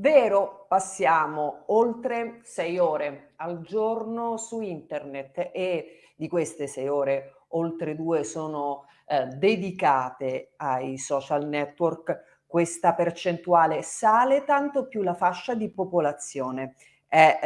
Vero, passiamo oltre sei ore al giorno su internet e di queste sei ore oltre due sono eh, dedicate ai social network. Questa percentuale sale tanto più la fascia di popolazione è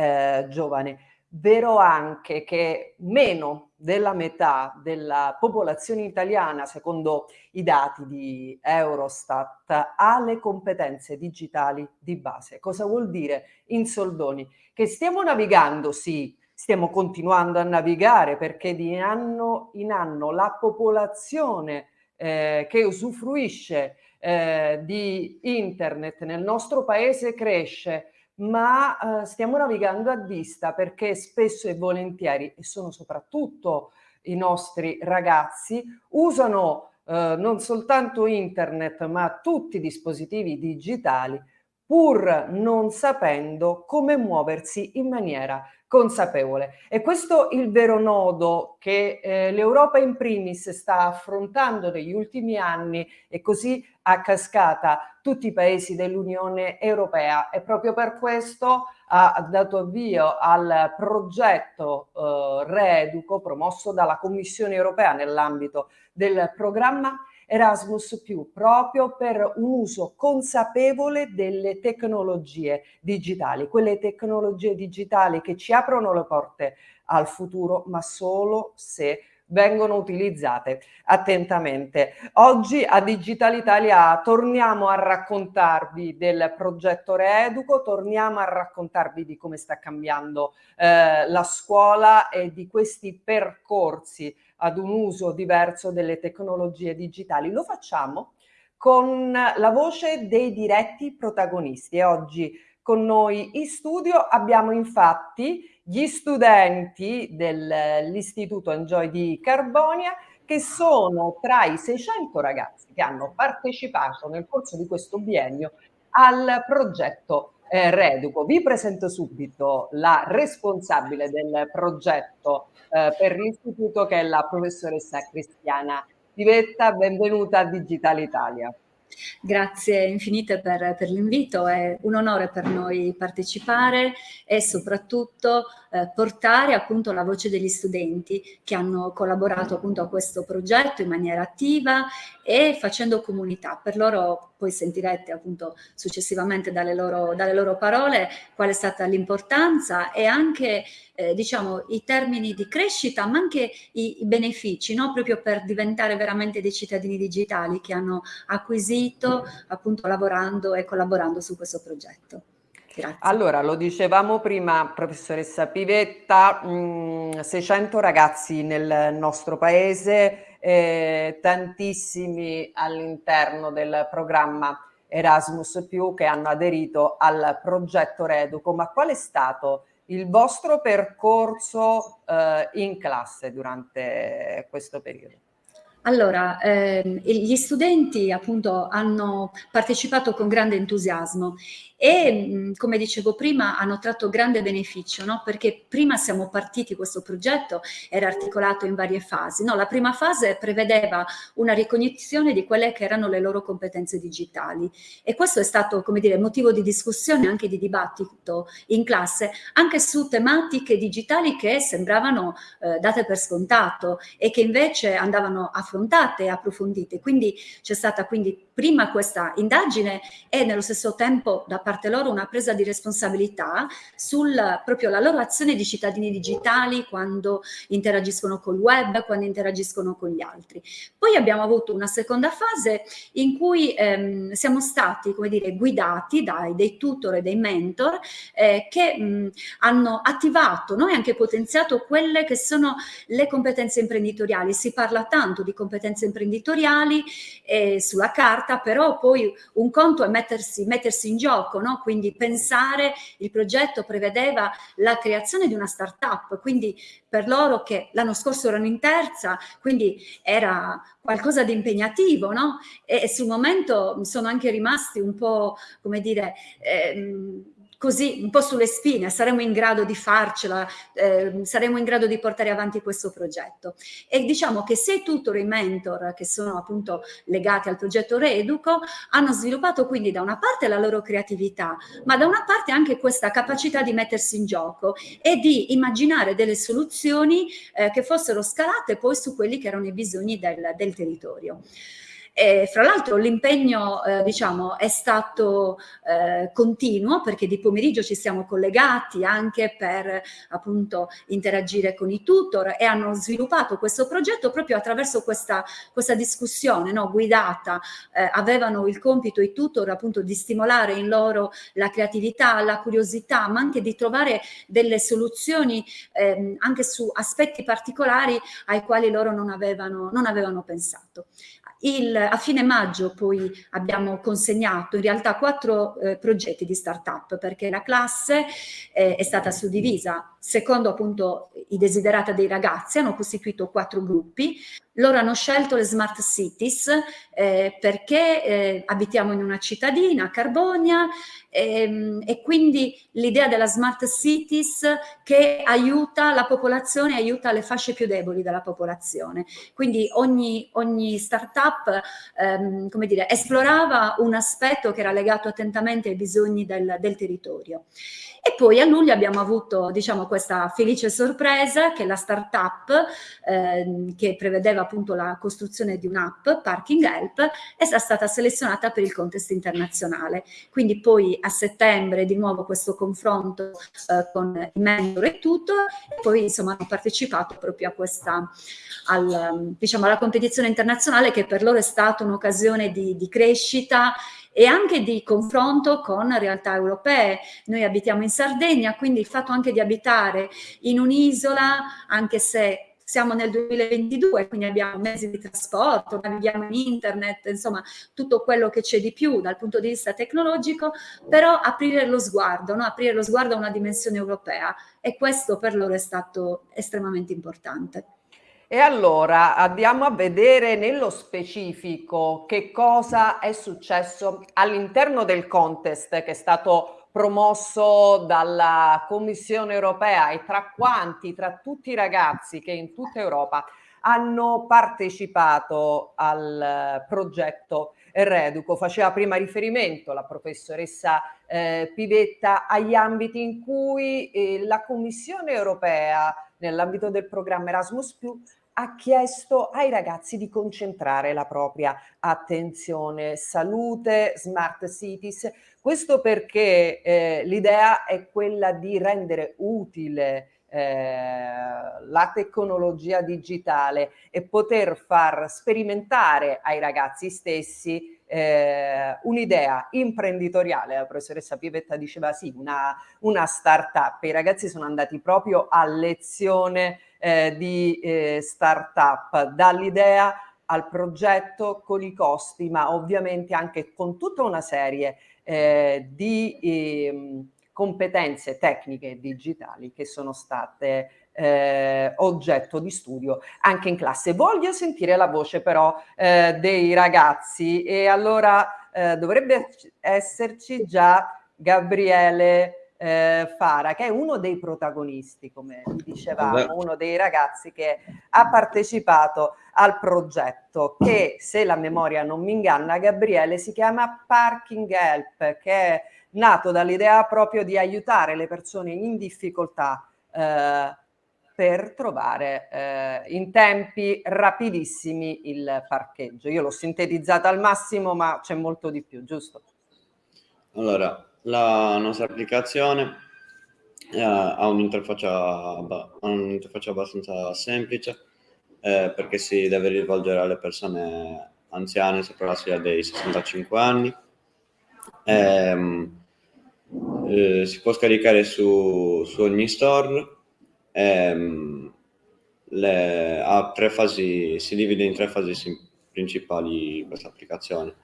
eh, giovane. Vero anche che meno della metà della popolazione italiana, secondo i dati di Eurostat, ha le competenze digitali di base. Cosa vuol dire in soldoni? Che stiamo navigando, sì, stiamo continuando a navigare perché di anno in anno la popolazione eh, che usufruisce eh, di internet nel nostro paese cresce ma eh, stiamo navigando a vista perché spesso e volentieri, e sono soprattutto i nostri ragazzi, usano eh, non soltanto internet ma tutti i dispositivi digitali pur non sapendo come muoversi in maniera consapevole. E questo è il vero nodo che eh, l'Europa in primis sta affrontando negli ultimi anni e così a cascata tutti i paesi dell'Unione Europea e proprio per questo ha dato avvio al progetto eh, Reeduco promosso dalla Commissione Europea nell'ambito del programma Erasmus proprio per un uso consapevole delle tecnologie digitali, quelle tecnologie digitali che ci aprono le porte al futuro, ma solo se vengono utilizzate attentamente. Oggi a Digital Italia torniamo a raccontarvi del progetto Reeduco, torniamo a raccontarvi di come sta cambiando eh, la scuola e di questi percorsi ad un uso diverso delle tecnologie digitali. Lo facciamo con la voce dei diretti protagonisti e oggi con noi in studio abbiamo infatti gli studenti dell'Istituto Enjoy di Carbonia che sono tra i 600 ragazzi che hanno partecipato nel corso di questo biennio al progetto eh, Reduco. Vi presento subito la responsabile del progetto eh, per l'istituto che è la professoressa Cristiana Divetta. Benvenuta a Digital Italia. Grazie infinite per, per l'invito, è un onore per noi partecipare e soprattutto eh, portare appunto la voce degli studenti che hanno collaborato appunto a questo progetto in maniera attiva e facendo comunità. Per loro poi sentirete appunto successivamente dalle loro, dalle loro parole qual è stata l'importanza e anche eh, diciamo i termini di crescita ma anche i, i benefici no? proprio per diventare veramente dei cittadini digitali che hanno acquisito appunto lavorando e collaborando su questo progetto. Grazie. Allora, lo dicevamo prima, professoressa Pivetta, mh, 600 ragazzi nel nostro paese, eh, tantissimi all'interno del programma Erasmus+, che hanno aderito al progetto Reduco, ma qual è stato il vostro percorso eh, in classe durante questo periodo? Allora, ehm, gli studenti appunto hanno partecipato con grande entusiasmo e come dicevo prima hanno tratto grande beneficio no? perché prima siamo partiti questo progetto era articolato in varie fasi no? la prima fase prevedeva una ricognizione di quelle che erano le loro competenze digitali e questo è stato come dire motivo di discussione anche di dibattito in classe anche su tematiche digitali che sembravano eh, date per scontato e che invece andavano affrontate e approfondite quindi c'è stata quindi prima questa indagine e nello stesso tempo da parte loro una presa di responsabilità sulla proprio la loro azione di cittadini digitali quando interagiscono col web, quando interagiscono con gli altri. Poi abbiamo avuto una seconda fase in cui ehm, siamo stati, come dire, guidati dai dei tutor e dei mentor eh, che mh, hanno attivato no? e anche potenziato quelle che sono le competenze imprenditoriali. Si parla tanto di competenze imprenditoriali eh, sulla carta, però poi un conto è mettersi, mettersi in gioco, no? quindi pensare, il progetto prevedeva la creazione di una start-up, quindi per loro che l'anno scorso erano in terza, quindi era qualcosa di impegnativo, no? E, e sul momento sono anche rimasti un po', come dire, ehm, così un po' sulle spine, saremo in grado di farcela, eh, saremo in grado di portare avanti questo progetto. E diciamo che sia i i mentor che sono appunto legati al progetto Reeduco hanno sviluppato quindi da una parte la loro creatività, ma da una parte anche questa capacità di mettersi in gioco e di immaginare delle soluzioni eh, che fossero scalate poi su quelli che erano i bisogni del, del territorio. E, fra l'altro l'impegno eh, diciamo, è stato eh, continuo perché di pomeriggio ci siamo collegati anche per appunto interagire con i tutor e hanno sviluppato questo progetto proprio attraverso questa, questa discussione no, guidata. Eh, avevano il compito i tutor appunto di stimolare in loro la creatività, la curiosità, ma anche di trovare delle soluzioni ehm, anche su aspetti particolari ai quali loro non avevano, non avevano pensato. Il, a fine maggio poi abbiamo consegnato in realtà quattro eh, progetti di start-up perché la classe eh, è stata suddivisa secondo appunto i desiderata dei ragazzi, hanno costituito quattro gruppi, loro hanno scelto le smart cities eh, perché eh, abitiamo in una cittadina, Carbonia, ehm, e quindi l'idea della smart cities che aiuta la popolazione, aiuta le fasce più deboli della popolazione. Quindi ogni, ogni start-up, ehm, come dire, esplorava un aspetto che era legato attentamente ai bisogni del, del territorio. E poi a luglio abbiamo avuto, diciamo, questa felice sorpresa che la startup eh, che prevedeva appunto la costruzione di un'app, Parking Help, è stata selezionata per il contest internazionale. Quindi poi a settembre di nuovo questo confronto eh, con i mentor e tutto, e poi insomma hanno partecipato proprio a questa, al, diciamo, alla competizione internazionale che per loro è stata un'occasione di, di crescita e anche di confronto con realtà europee. Noi abitiamo in Sardegna, quindi il fatto anche di abitare in un'isola, anche se siamo nel 2022, quindi abbiamo mezzi di trasporto, in internet, insomma tutto quello che c'è di più dal punto di vista tecnologico, però aprire lo sguardo, no? aprire lo sguardo a una dimensione europea e questo per loro è stato estremamente importante. E allora andiamo a vedere nello specifico che cosa è successo all'interno del contest che è stato promosso dalla Commissione europea e tra quanti, tra tutti i ragazzi che in tutta Europa hanno partecipato al progetto Reduco. Faceva prima riferimento la professoressa eh, Pivetta agli ambiti in cui eh, la Commissione europea nell'ambito del programma Erasmus ha chiesto ai ragazzi di concentrare la propria attenzione, salute, smart cities, questo perché eh, l'idea è quella di rendere utile la tecnologia digitale e poter far sperimentare ai ragazzi stessi eh, un'idea imprenditoriale, la professoressa Pivetta diceva sì, una, una start-up, i ragazzi sono andati proprio a lezione eh, di eh, start-up, dall'idea al progetto con i costi, ma ovviamente anche con tutta una serie eh, di eh, competenze tecniche e digitali che sono state eh, oggetto di studio anche in classe. Voglio sentire la voce però eh, dei ragazzi e allora eh, dovrebbe esserci già Gabriele eh, Fara, che è uno dei protagonisti, come dicevamo, uno dei ragazzi che ha partecipato al progetto che, se la memoria non mi inganna, Gabriele, si chiama Parking Help, che è nato dall'idea proprio di aiutare le persone in difficoltà eh, per trovare eh, in tempi rapidissimi il parcheggio. Io l'ho sintetizzata al massimo, ma c'è molto di più, giusto? Allora, la nostra applicazione eh, ha un'interfaccia un abbastanza semplice eh, perché si deve rivolgere alle persone anziane sopra la soglia dei 65 anni. Ehm, eh, si può scaricare su, su ogni store. Ehm, le, fasi, si divide in tre fasi principali questa applicazione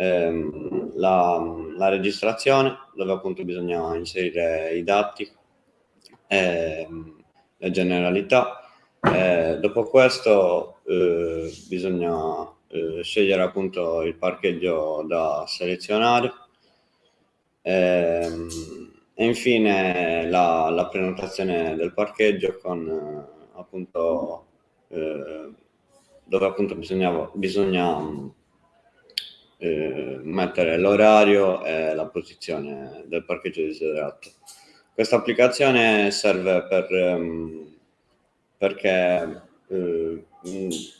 ehm, la, la, registrazione dove appunto bisogna inserire i dati, ehm, le generalità. Eh, dopo questo eh, bisogna eh, scegliere appunto il parcheggio da selezionare ehm, e infine la, la prenotazione del parcheggio con eh, appunto eh, dove appunto bisogna eh, mettere l'orario e la posizione del parcheggio desiderato. Questa applicazione serve per, ehm, perché, eh,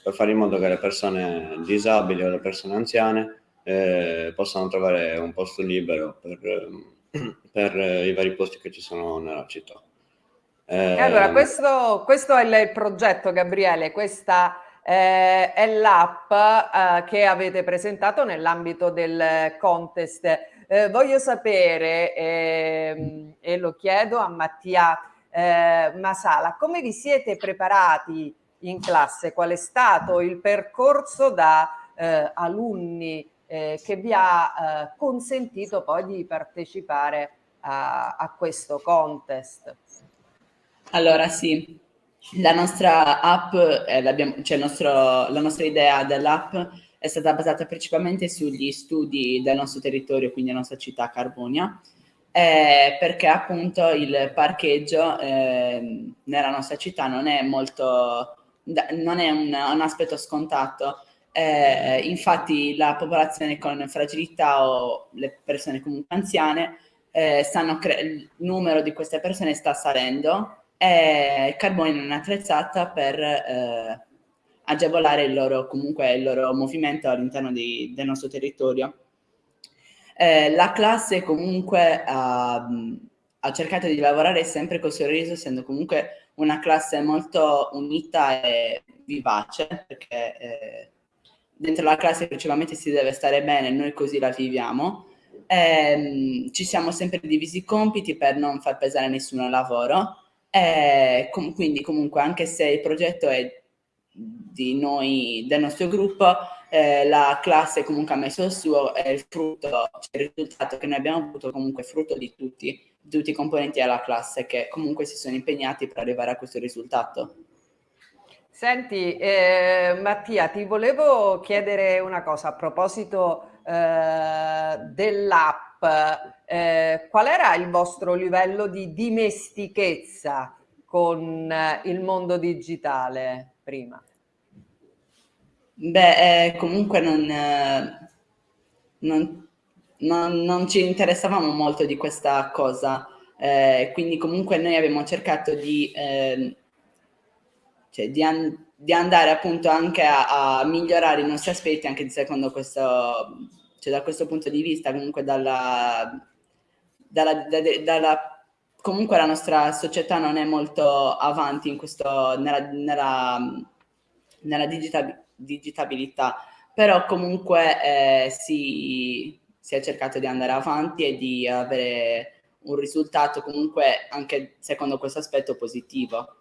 per fare in modo che le persone disabili o le persone anziane eh, possano trovare un posto libero per ehm, per i vari posti che ci sono nella città. Eh, allora, questo, questo, è il progetto, Gabriele, questa eh, è l'app eh, che avete presentato nell'ambito del contest. Eh, voglio sapere, ehm, e lo chiedo a Mattia eh, Masala, come vi siete preparati in classe? Qual è stato il percorso da eh, alunni eh, che vi ha eh, consentito poi di partecipare a, a questo contest. Allora sì, la nostra app, eh, cioè nostro, la nostra idea dell'app è stata basata principalmente sugli studi del nostro territorio, quindi la nostra città Carbonia, eh, perché appunto il parcheggio eh, nella nostra città non è molto, non è un, un aspetto scontato, eh, infatti la popolazione con fragilità o le persone comunque anziane, eh, il numero di queste persone sta salendo e Carboni non è attrezzata per eh, agevolare il loro, comunque, il loro movimento all'interno del nostro territorio. Eh, la classe comunque ha, ha, cercato di lavorare sempre con sorriso, essendo comunque una classe molto unita e vivace, perché eh, dentro la classe principalmente si deve stare bene, noi così la viviamo. Eh, ci siamo sempre divisi i compiti per non far pesare nessuno al lavoro. Eh, com quindi comunque anche se il progetto è di noi, del nostro gruppo, eh, la classe comunque ha messo il suo e il frutto, cioè il risultato che noi abbiamo avuto comunque è frutto di tutti, di tutti i componenti della classe che comunque si sono impegnati per arrivare a questo risultato. Senti, eh, Mattia, ti volevo chiedere una cosa a proposito eh, dell'app. Eh, qual era il vostro livello di dimestichezza con eh, il mondo digitale prima? Beh, eh, comunque non, eh, non, non, non, ci interessavamo molto di questa cosa, quindi comunque noi abbiamo cercato di cioè di, an di, andare appunto anche a, a, migliorare i nostri aspetti anche secondo questo, cioè da questo punto di vista comunque dalla, dalla, da, dalla comunque la nostra società non è molto avanti in questo, nella, nella, nella digita digitabilità, però comunque eh, si, si è cercato di andare avanti e di avere un risultato comunque anche secondo questo aspetto positivo.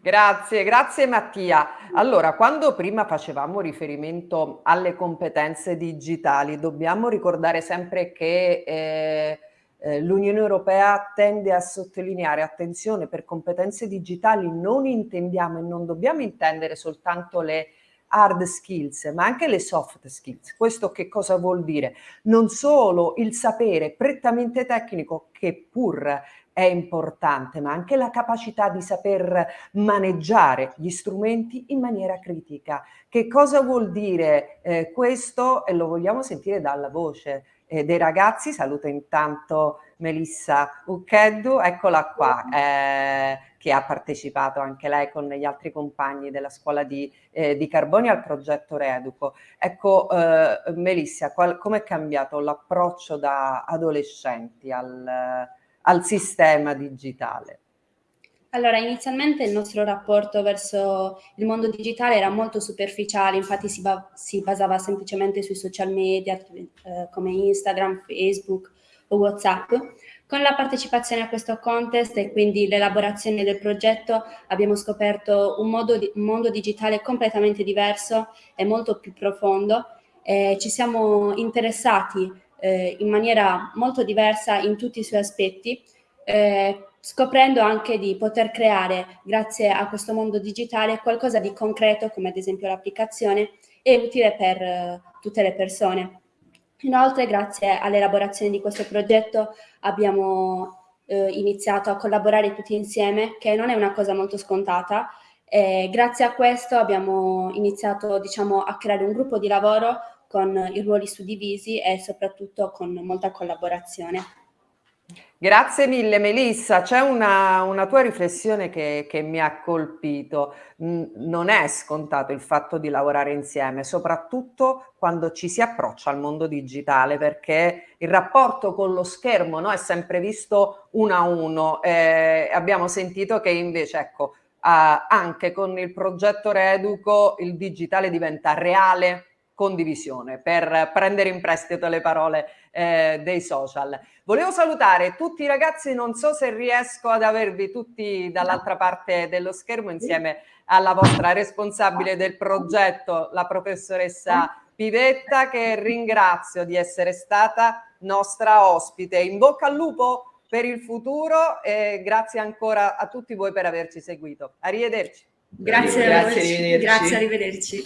Grazie, grazie Mattia. Allora, quando prima facevamo riferimento alle competenze digitali, dobbiamo ricordare sempre che eh, eh, l'Unione Europea tende a sottolineare, attenzione, per competenze digitali non intendiamo e non dobbiamo intendere soltanto le hard skills, ma anche le soft skills. Questo che cosa vuol dire? Non solo il sapere prettamente tecnico che pur è importante, ma anche la capacità di saper maneggiare gli strumenti in maniera critica. Che cosa vuol dire eh, questo? E lo vogliamo sentire dalla voce eh, dei ragazzi. Saluto intanto Melissa Uccheddu, eccola qua, eh, che ha partecipato anche lei con gli altri compagni della scuola di, eh, di Carboni al progetto Reeduco. Ecco, eh, Melissa, come è cambiato l'approccio da adolescenti al al sistema digitale? Allora, inizialmente il nostro rapporto verso il mondo digitale era molto superficiale, infatti si, ba si basava semplicemente sui social media eh, come Instagram, Facebook o WhatsApp. Con la partecipazione a questo contest e quindi l'elaborazione del progetto abbiamo scoperto un, di un, mondo digitale completamente diverso e molto più profondo. Eh, ci siamo interessati eh, in maniera molto diversa in tutti i suoi aspetti, eh, scoprendo anche di poter creare, grazie a questo mondo digitale, qualcosa di concreto, come ad esempio l'applicazione, e utile per eh, tutte le persone. Inoltre, grazie all'elaborazione di questo progetto, abbiamo eh, iniziato a collaborare tutti insieme, che non è una cosa molto scontata. E grazie a questo abbiamo iniziato diciamo, a creare un gruppo di lavoro con i ruoli suddivisi e soprattutto con molta collaborazione. Grazie mille Melissa, c'è una, una, tua riflessione che, che, mi ha colpito, non è scontato il fatto di lavorare insieme, soprattutto quando ci si approccia al mondo digitale, perché il rapporto con lo schermo no, è sempre visto uno a uno, eh, abbiamo sentito che invece ecco, eh, anche con il progetto Reeduco il digitale diventa reale condivisione, per prendere in prestito le parole eh, dei social. Volevo salutare tutti i ragazzi, non so se riesco ad avervi tutti dall'altra parte dello schermo insieme alla vostra responsabile del progetto, la professoressa Pivetta, che ringrazio di essere stata nostra ospite. In bocca al lupo per il futuro e grazie ancora a tutti voi per averci seguito. Arrivederci. Grazie, grazie, arrivederci. Grazie, arrivederci.